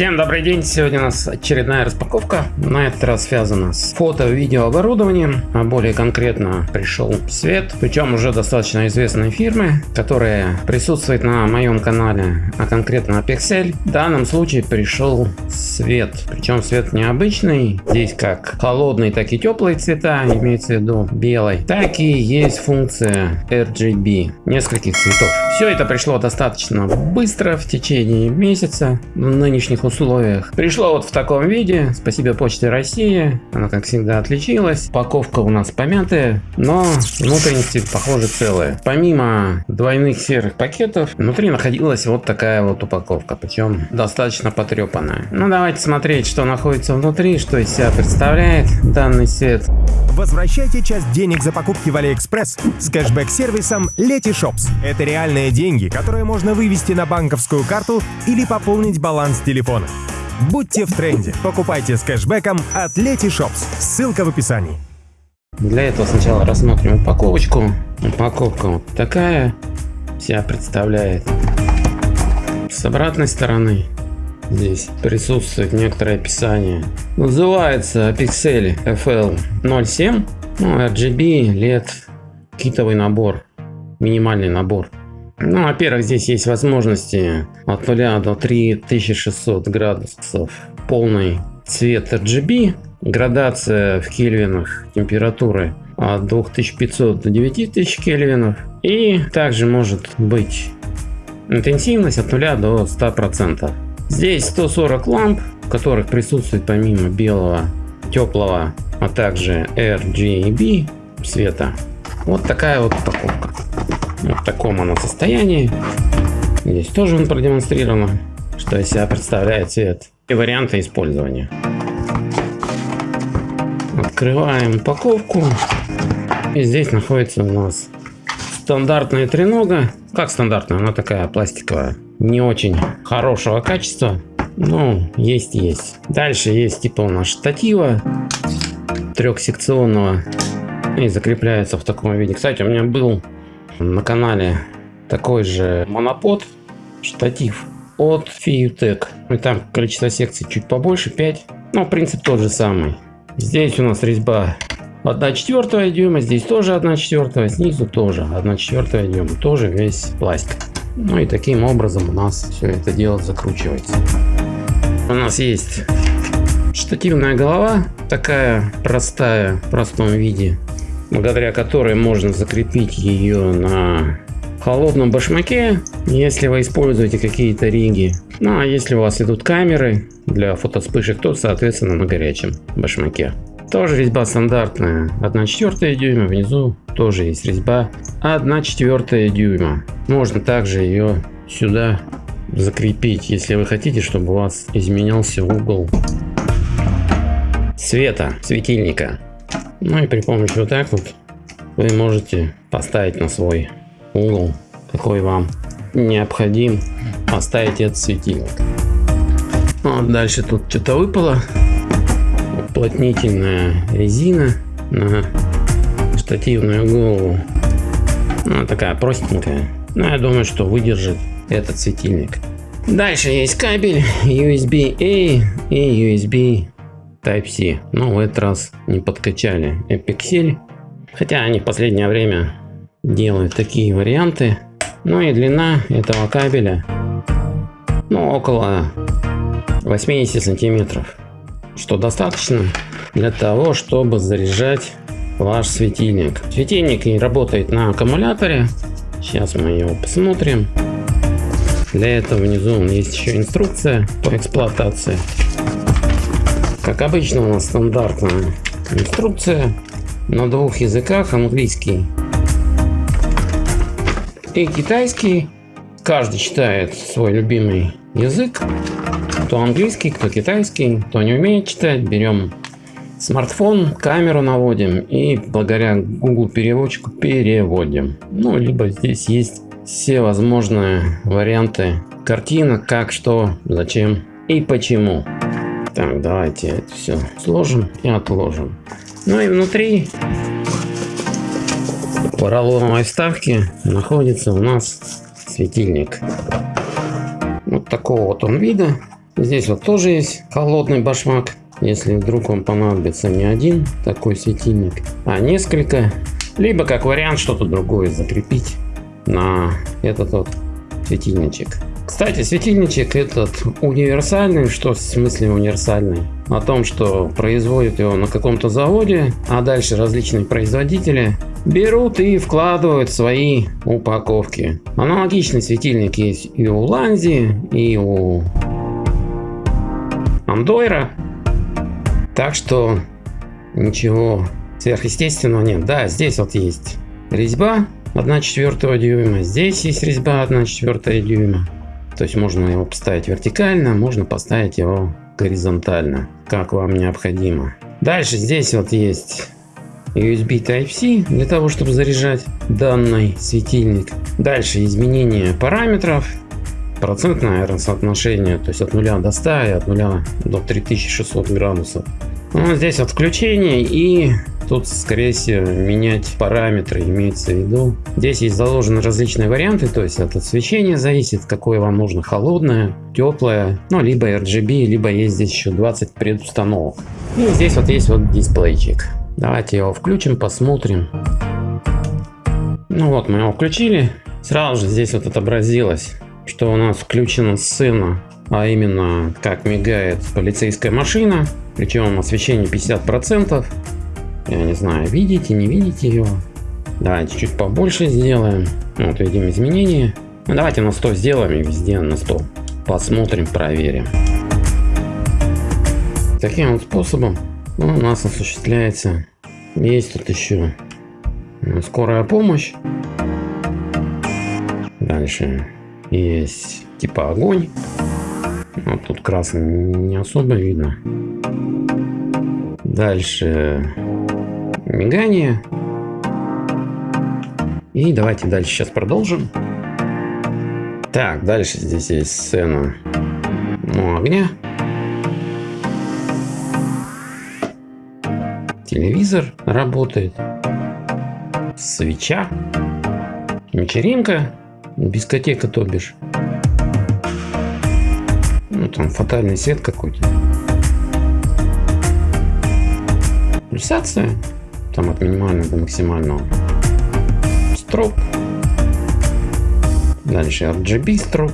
Всем добрый день! Сегодня у нас очередная распаковка. На этот раз связана с фото-видео оборудованием. А более конкретно пришел свет. Причем уже достаточно известной фирмы, которая присутствует на моем канале, а конкретно Pixel. В данном случае пришел свет. Причем свет необычный. Здесь как холодный, так и теплые цвета, имеется в виду белый. Так и есть функция RGB нескольких цветов. Все это пришло достаточно быстро в течение месяца в нынешних условиях. Пришло вот в таком виде. Спасибо Почте России. Она, как всегда, отличилась. Упаковка у нас помятая, но внутренности, похоже, целые. Помимо двойных серых пакетов, внутри находилась вот такая вот упаковка. Причем достаточно потрепанная. Ну, давайте смотреть, что находится внутри, что из себя представляет данный сет. Возвращайте часть денег за покупки в Алиэкспресс с кэшбэк-сервисом Letyshops. Это реальные деньги, которые можно вывести на банковскую карту или пополнить баланс телефона. Будьте в тренде. Покупайте с кэшбэком от Letyshops. Ссылка в описании. Для этого сначала рассмотрим упаковочку. Упаковка вот такая. Вся представляет. С обратной стороны Здесь присутствует некоторое описание. Называется Pixel FL07. Ну, RGB, LED, китовый набор, минимальный набор. Ну, во-первых, здесь есть возможности от 0 до 3600 градусов полный цвет RGB, градация в кельвинах температуры от 2500 до 9000 кельвинов. И также может быть интенсивность от 0 до 100%. Здесь 140 ламп, в которых присутствует помимо белого, теплого, а также RGB света. Вот такая вот упаковка. В таком она состоянии. Здесь тоже он продемонстрировано, что из себя представляет цвет и варианты использования. Открываем упаковку. И здесь находится у нас стандартная тренога. Как стандартная, она такая пластиковая не очень хорошего качества. Ну, есть есть. Дальше есть типа у нас штатива трехсекционного и закрепляется в таком виде. Кстати, у меня был на канале такой же монопод штатив от Fiutech. И там количество секций чуть побольше, 5. Но принцип тот же самый. Здесь у нас резьба 1 четвертая дюйма, здесь тоже 1 четвертая, снизу тоже 1 четвертая дюйма, тоже весь пластик. Ну и таким образом у нас все это дело закручивается. У нас есть штативная голова, такая простая, в простом виде, благодаря которой можно закрепить ее на холодном башмаке, если вы используете какие-то риги. Ну а если у вас идут камеры для фотоспышек, то соответственно на горячем башмаке. Тоже резьба стандартная, 1 четвертая дюйма, внизу тоже есть резьба 1 четвертая дюйма. Можно также ее сюда закрепить, если вы хотите, чтобы у вас изменялся угол света, светильника. Ну и при помощи вот так вот вы можете поставить на свой угол, какой вам необходим, поставить этот светильник. Ну, а дальше тут что-то выпало уплотнительная резина на штативную голову. Она такая простенькая. Но я думаю, что выдержит этот светильник. Дальше есть кабель USB-A и USB Type-C. Но в этот раз не подкачали Epixel. Хотя они в последнее время делают такие варианты. Ну и длина этого кабеля ну, около 80 сантиметров что достаточно для того, чтобы заряжать ваш светильник. Светильник и работает на аккумуляторе. Сейчас мы его посмотрим. Для этого внизу есть еще инструкция по эксплуатации. Как обычно у нас стандартная инструкция на двух языках, английский и китайский. Каждый читает свой любимый язык. Кто английский, кто китайский, кто не умеет читать, берем смартфон, камеру наводим и благодаря Google переводчику переводим. Ну, либо здесь есть все возможные варианты картинок, как, что, зачем и почему. Так, давайте это все сложим и отложим. Ну и внутри поролоновой вставки находится у нас светильник. Вот такого вот он вида. Здесь вот тоже есть холодный башмак. Если вдруг вам понадобится не один такой светильник, а несколько. Либо как вариант что-то другое закрепить на этот вот светильничек. Кстати, светильничек этот универсальный, что в смысле универсальный? О том, что производят его на каком-то заводе, а дальше различные производители берут и вкладывают свои упаковки. Аналогичный светильник есть и у Ланзи, и у Андойра. Так что ничего сверхъестественного нет. Да, здесь вот есть резьба 1 четвертого дюйма. Здесь есть резьба 1 четвертая дюйма. То есть можно его поставить вертикально, можно поставить его горизонтально, как вам необходимо. Дальше здесь вот есть USB Type-C для того, чтобы заряжать данный светильник. Дальше изменение параметров, процентное соотношение, то есть от 0 до 100 и от 0 до 3600 градусов. Ну, здесь вот включение и Тут, скорее всего, менять параметры имеется в виду. Здесь есть заложены различные варианты, то есть от освещения зависит, какое вам нужно, холодное, теплое, ну, либо RGB, либо есть здесь еще 20 предустановок. И здесь вот есть вот дисплейчик. Давайте его включим, посмотрим. Ну вот, мы его включили. Сразу же здесь вот отобразилось, что у нас включена сцена, а именно как мигает полицейская машина. Причем освещение 50%. Я не знаю, видите, не видите его. Давайте чуть побольше сделаем. Вот видим изменения. Ну, давайте на 100 сделаем и везде на 100. Посмотрим, проверим. Таким вот способом у нас осуществляется. Есть тут еще скорая помощь. Дальше есть типа огонь. Вот тут красный не особо видно. Дальше мигание. И давайте дальше сейчас продолжим. Так, дальше здесь есть сцена ну, огня. Телевизор работает. Свеча. Вечеринка. Дискотека, то бишь. Ну, там фатальный свет какой-то. Пульсация там от минимального до максимального. Строп. Дальше RGB строп.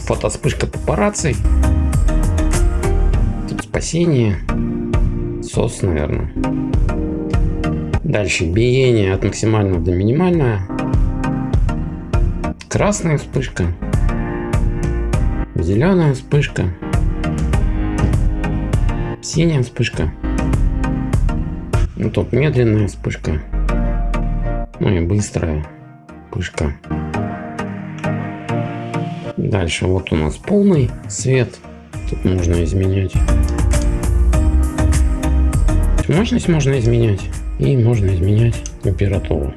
Фотоспышка папарацци. Тут спасение. Сос, наверное. Дальше биение от максимального до минимального. Красная вспышка. Зеленая вспышка. Синяя вспышка. Ну тут медленная вспышка. Ну и быстрая вспышка. Дальше вот у нас полный свет. Тут можно изменять. Мощность можно изменять. И можно изменять температуру.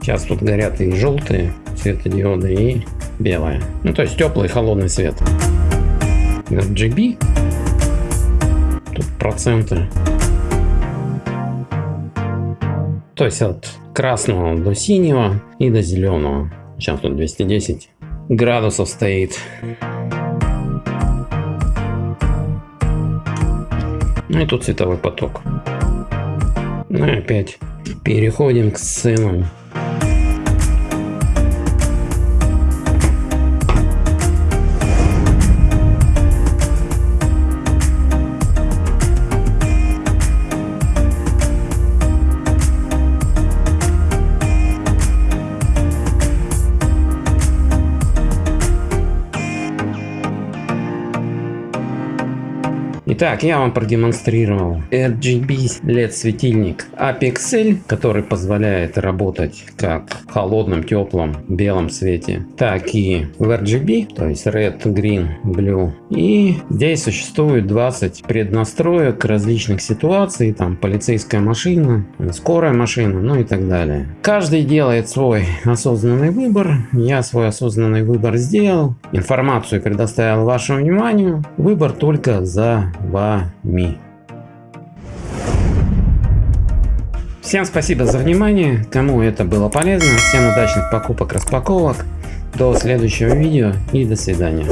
Сейчас тут горят и желтые светодиоды, и белая. Ну то есть теплый холодный свет. RGB. Тут проценты. То есть от красного до синего и до зеленого. Сейчас тут 210 градусов стоит. Ну и тут цветовой поток. Ну и опять переходим к сценам. Итак, я вам продемонстрировал RGB LED светильник Apexel, который позволяет работать как в холодном, теплом, белом свете, так и в RGB, то есть Red, Green, Blue. И здесь существует 20 преднастроек различных ситуаций, там полицейская машина, скорая машина, ну и так далее. Каждый делает свой осознанный выбор. Я свой осознанный выбор сделал. Информацию предоставил вашему вниманию. Выбор только за вами. Всем спасибо за внимание, кому это было полезно, всем удачных покупок, распаковок, до следующего видео и до свидания.